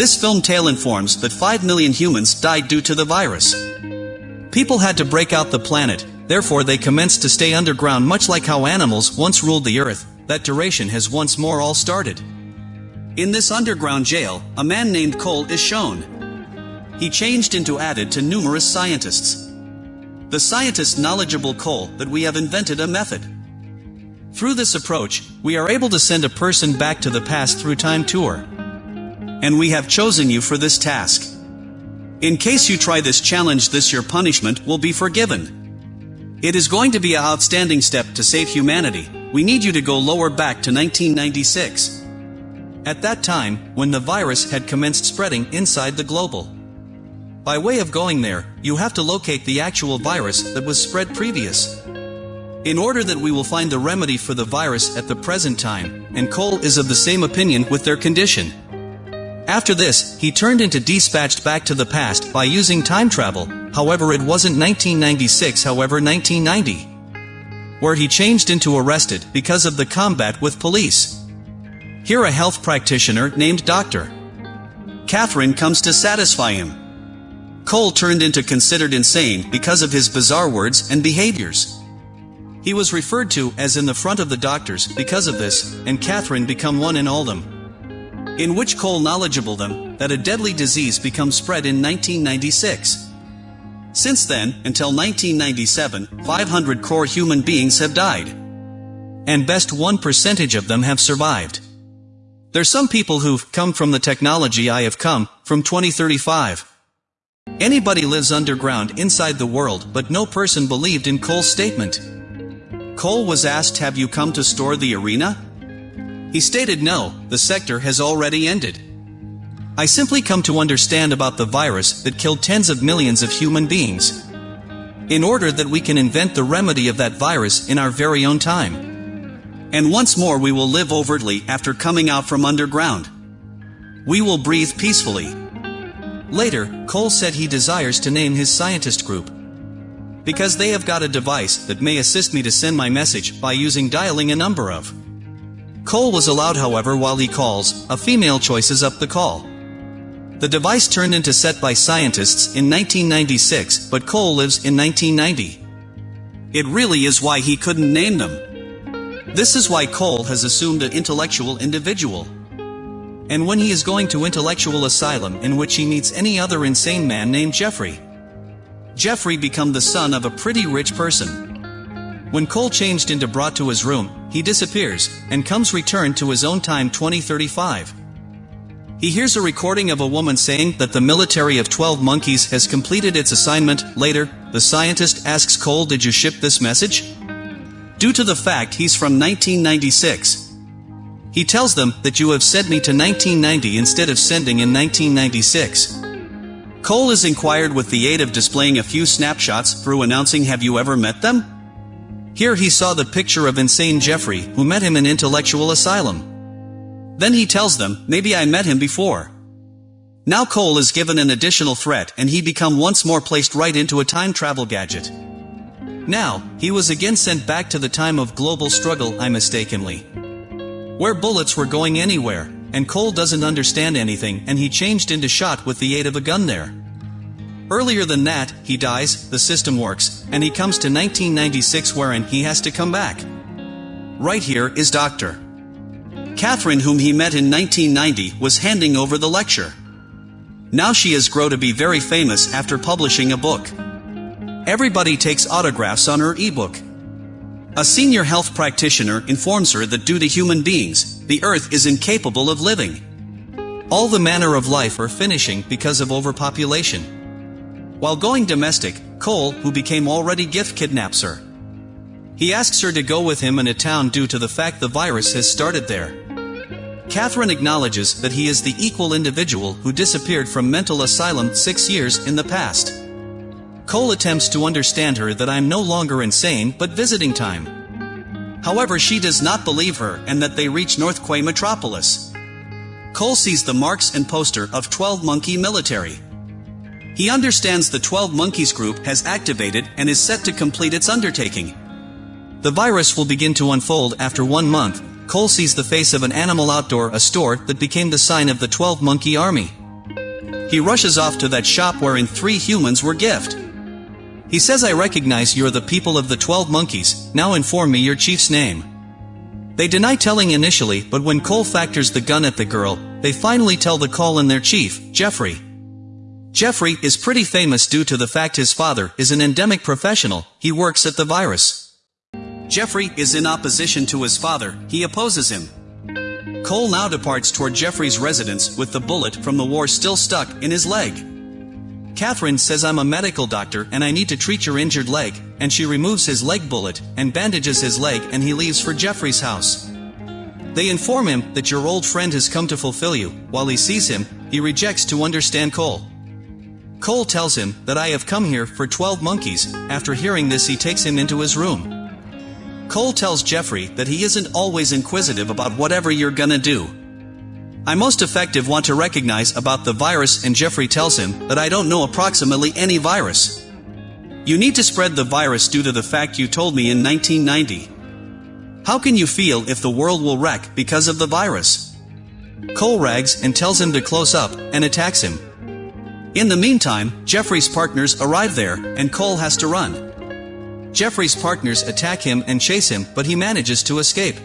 This film tale informs that 5 million humans died due to the virus. People had to break out the planet, therefore they commenced to stay underground much like how animals once ruled the earth, that duration has once more all started. In this underground jail, a man named Cole is shown. He changed into added to numerous scientists. The scientist knowledgeable Cole that we have invented a method. Through this approach, we are able to send a person back to the past through time tour. And we have chosen you for this task. In case you try this challenge this your punishment will be forgiven. It is going to be an outstanding step to save humanity, we need you to go lower back to 1996. At that time, when the virus had commenced spreading inside the global. By way of going there, you have to locate the actual virus that was spread previous. In order that we will find the remedy for the virus at the present time, and Cole is of the same opinion with their condition. After this, he turned into dispatched back to the past by using time travel, however it wasn't 1996 however 1990. Where he changed into arrested because of the combat with police. Here a health practitioner named Dr. Catherine comes to satisfy him. Cole turned into considered insane because of his bizarre words and behaviors. He was referred to as in the front of the doctors because of this, and Catherine become one in all them. In which Cole knowledgeable them, that a deadly disease become spread in 1996. Since then, until 1997, 500 crore human beings have died. And best 1 percentage of them have survived. There's some people who've come from the technology I have come, from 2035. Anybody lives underground inside the world but no person believed in Cole's statement. Cole was asked have you come to store the arena? He stated no, the sector has already ended. I simply come to understand about the virus that killed tens of millions of human beings. In order that we can invent the remedy of that virus in our very own time. And once more we will live overtly after coming out from underground. We will breathe peacefully. Later, Cole said he desires to name his scientist group. Because they have got a device that may assist me to send my message by using dialing a number of. Cole was allowed however while he calls, a female choices up the call. The device turned into set by scientists in 1996, but Cole lives in 1990. It really is why he couldn't name them. This is why Cole has assumed an intellectual individual and when he is going to intellectual asylum in which he meets any other insane man named Jeffrey. Jeffrey become the son of a pretty rich person. When Cole changed into brought to his room, he disappears, and comes returned to his own time 2035. He hears a recording of a woman saying that the military of 12 monkeys has completed its assignment. Later, the scientist asks Cole did you ship this message? Due to the fact he's from 1996, he tells them that you have sent me to 1990 instead of sending in 1996. Cole is inquired with the aid of displaying a few snapshots through announcing have you ever met them? Here he saw the picture of insane Jeffrey who met him in intellectual asylum. Then he tells them, maybe I met him before. Now Cole is given an additional threat and he become once more placed right into a time travel gadget. Now, he was again sent back to the time of global struggle I mistakenly where bullets were going anywhere, and Cole doesn't understand anything and he changed into shot with the aid of a gun there. Earlier than that, he dies, the system works, and he comes to 1996 wherein he has to come back. Right here is Dr. Catherine whom he met in 1990 was handing over the lecture. Now she has grown to be very famous after publishing a book. Everybody takes autographs on her ebook. A senior health practitioner informs her that due to human beings, the earth is incapable of living. All the manner of life are finishing because of overpopulation. While going domestic, Cole, who became already gift kidnaps her. He asks her to go with him in a town due to the fact the virus has started there. Catherine acknowledges that he is the equal individual who disappeared from mental asylum six years in the past. Cole attempts to understand her that I'm no longer insane but visiting time. However she does not believe her and that they reach North Quay Metropolis. Cole sees the marks and poster of 12 Monkey Military. He understands the 12 Monkeys group has activated and is set to complete its undertaking. The virus will begin to unfold after one month. Cole sees the face of an animal outdoor a store that became the sign of the 12 Monkey Army. he rushes off to that shop wherein three humans were gift. He says I recognize you're the people of the twelve monkeys, now inform me your chief's name. They deny telling initially, but when Cole factors the gun at the girl, they finally tell the call in their chief, Jeffrey. Jeffrey is pretty famous due to the fact his father is an endemic professional, he works at the virus. Jeffrey is in opposition to his father, he opposes him. Cole now departs toward Jeffrey's residence with the bullet from the war still stuck in his leg. Catherine says I'm a medical doctor and I need to treat your injured leg, and she removes his leg bullet and bandages his leg and he leaves for Jeffrey's house. They inform him that your old friend has come to fulfill you. While he sees him, he rejects to understand Cole. Cole tells him that I have come here for 12 monkeys. After hearing this he takes him into his room. Cole tells Jeffrey that he isn't always inquisitive about whatever you're gonna do. I most effective want to recognize about the virus and Jeffrey tells him that I don't know approximately any virus. You need to spread the virus due to the fact you told me in 1990. How can you feel if the world will wreck because of the virus? Cole rags and tells him to close up and attacks him. In the meantime, Jeffrey's partners arrive there and Cole has to run. Jeffrey's partners attack him and chase him, but he manages to escape.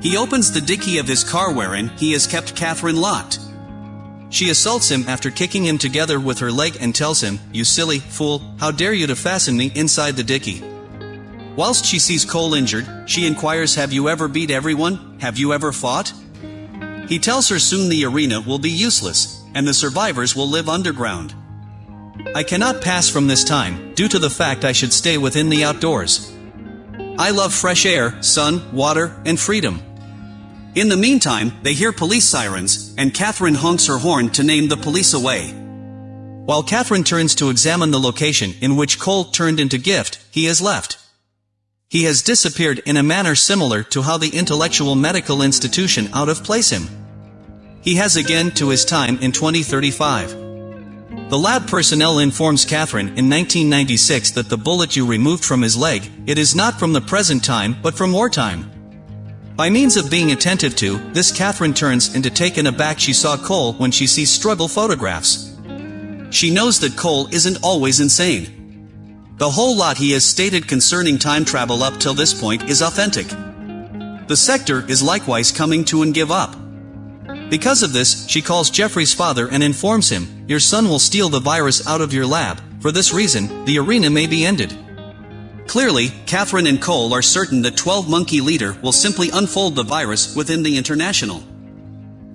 He opens the dicky of his car wherein he has kept Catherine locked. She assaults him after kicking him together with her leg and tells him, You silly fool, how dare you to fasten me inside the dicky. Whilst she sees Cole injured, she inquires Have you ever beat everyone? Have you ever fought? He tells her soon the arena will be useless, and the survivors will live underground. I cannot pass from this time, due to the fact I should stay within the outdoors. I love fresh air, sun, water, and freedom. In the meantime, they hear police sirens, and Catherine honks her horn to name the police away. While Catherine turns to examine the location in which Cole turned into gift, he has left. He has disappeared in a manner similar to how the intellectual medical institution out of place him. He has again to his time in 2035. The lab personnel informs Catherine in 1996 that the bullet you removed from his leg, it is not from the present time but from wartime. By means of being attentive to, this Catherine turns into taken aback she saw Cole when she sees struggle photographs. She knows that Cole isn't always insane. The whole lot he has stated concerning time travel up till this point is authentic. The sector is likewise coming to and give up. Because of this, she calls Jeffrey's father and informs him, Your son will steal the virus out of your lab. For this reason, the arena may be ended. Clearly, Catherine and Cole are certain that 12 Monkey Leader will simply unfold the virus within the International.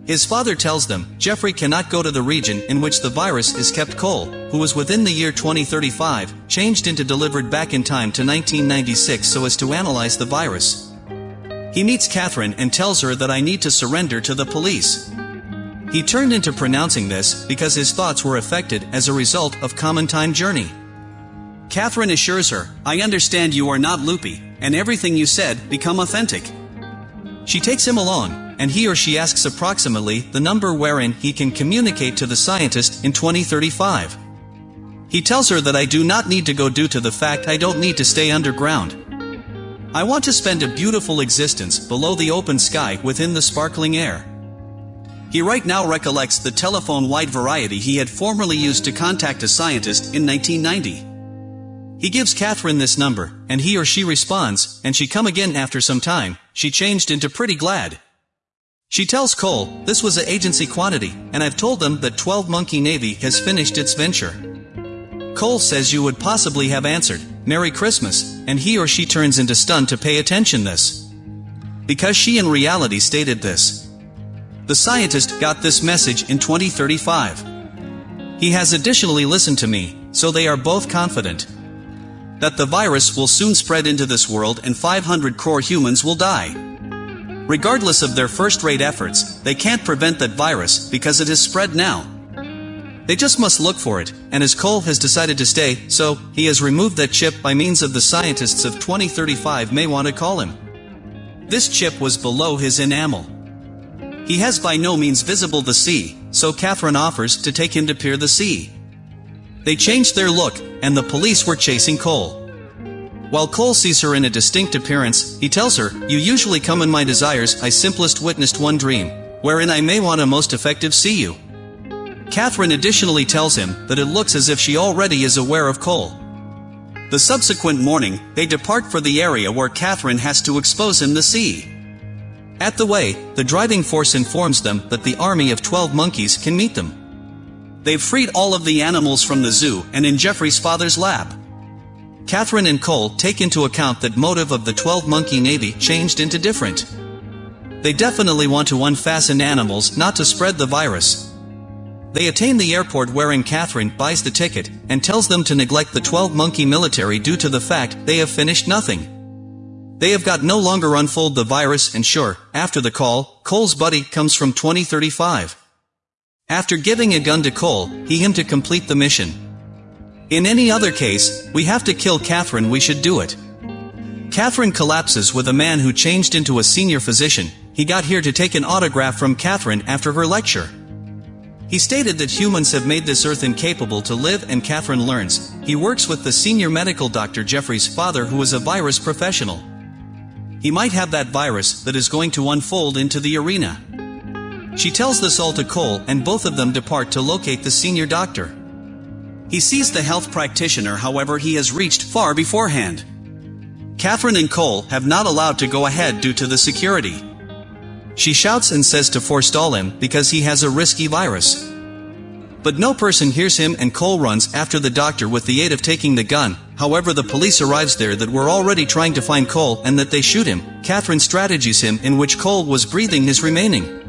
His father tells them, Jeffrey cannot go to the region in which the virus is kept Cole, who was within the year 2035, changed into delivered back in time to 1996 so as to analyze the virus. He meets Catherine and tells her that I need to surrender to the police. He turned into pronouncing this because his thoughts were affected as a result of common time journey. Catherine assures her, I understand you are not loopy, and everything you said become authentic. She takes him along, and he or she asks approximately the number wherein he can communicate to the scientist in 2035. He tells her that I do not need to go due to the fact I don't need to stay underground, I want to spend a beautiful existence below the open sky within the sparkling air. He right now recollects the telephone wide variety he had formerly used to contact a scientist in 1990. He gives Catherine this number, and he or she responds, and she come again after some time, she changed into pretty glad. She tells Cole, this was a agency quantity, and I've told them that 12 Monkey Navy has finished its venture. Cole says you would possibly have answered, Merry Christmas, and he or she turns into stun to pay attention this. Because she in reality stated this. The scientist got this message in 2035. He has additionally listened to me, so they are both confident that the virus will soon spread into this world and 500 crore humans will die. Regardless of their first-rate efforts, they can't prevent that virus because it has spread now. They just must look for it, and as Cole has decided to stay, so, he has removed that chip by means of the scientists of 2035 may want to call him. This chip was below his enamel. He has by no means visible the sea, so Catherine offers to take him to peer the sea. They changed their look, and the police were chasing Cole. While Cole sees her in a distinct appearance, he tells her, You usually come in my desires, I simplest witnessed one dream, wherein I may want a most effective see you. Catherine additionally tells him that it looks as if she already is aware of Cole. The subsequent morning, they depart for the area where Catherine has to expose him the sea. At the way, the driving force informs them that the army of 12 monkeys can meet them. They've freed all of the animals from the zoo and in Jeffrey's father's lab. Catherine and Cole take into account that motive of the 12 monkey navy changed into different. They definitely want to unfasten animals not to spread the virus, they attain the airport wherein Catherine buys the ticket, and tells them to neglect the 12 monkey military due to the fact they have finished nothing. They have got no longer unfold the virus and sure, after the call, Cole's buddy comes from 2035. After giving a gun to Cole, he him to complete the mission. In any other case, we have to kill Catherine we should do it. Catherine collapses with a man who changed into a senior physician, he got here to take an autograph from Catherine after her lecture. He stated that humans have made this earth incapable to live and Catherine learns. He works with the senior medical doctor Jeffrey's father who is a virus professional. He might have that virus that is going to unfold into the arena. She tells this all to Cole and both of them depart to locate the senior doctor. He sees the health practitioner however he has reached far beforehand. Catherine and Cole have not allowed to go ahead due to the security. She shouts and says to forestall him because he has a risky virus. But no person hears him and Cole runs after the doctor with the aid of taking the gun, however the police arrives there that were already trying to find Cole and that they shoot him, Catherine strategies him in which Cole was breathing his remaining.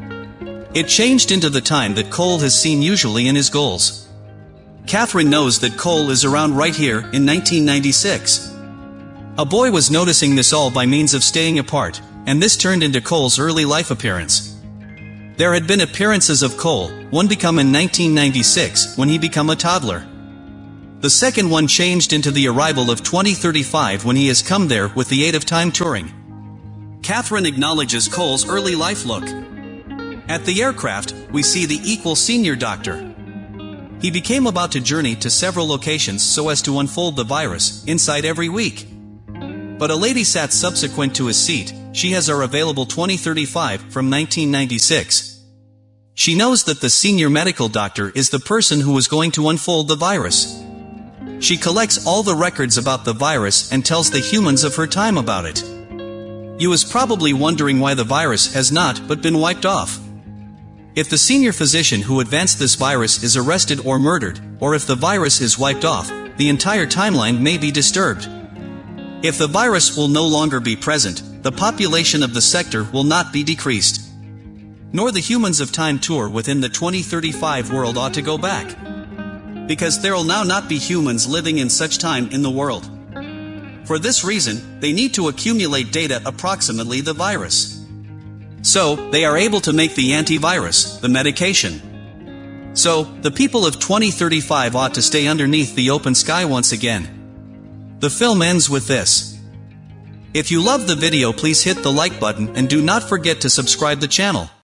It changed into the time that Cole has seen usually in his goals. Catherine knows that Cole is around right here in 1996. A boy was noticing this all by means of staying apart, and this turned into Cole's early life appearance. There had been appearances of Cole, one become in 1996 when he became a toddler. The second one changed into the arrival of 2035 when he has come there with the aid of time touring. Catherine acknowledges Cole's early life look. At the aircraft, we see the equal senior doctor. He became about to journey to several locations so as to unfold the virus, inside every week. But a lady sat subsequent to his seat, she has our available 2035 from 1996. She knows that the senior medical doctor is the person who is going to unfold the virus. She collects all the records about the virus and tells the humans of her time about it. You is probably wondering why the virus has not but been wiped off. If the senior physician who advanced this virus is arrested or murdered, or if the virus is wiped off, the entire timeline may be disturbed. If the virus will no longer be present, the population of the sector will not be decreased. Nor the humans of time tour within the 2035 world ought to go back. Because there will now not be humans living in such time in the world. For this reason, they need to accumulate data approximately the virus. So, they are able to make the antivirus, the medication. So, the people of 2035 ought to stay underneath the open sky once again. The film ends with this. If you love the video please hit the like button and do not forget to subscribe the channel.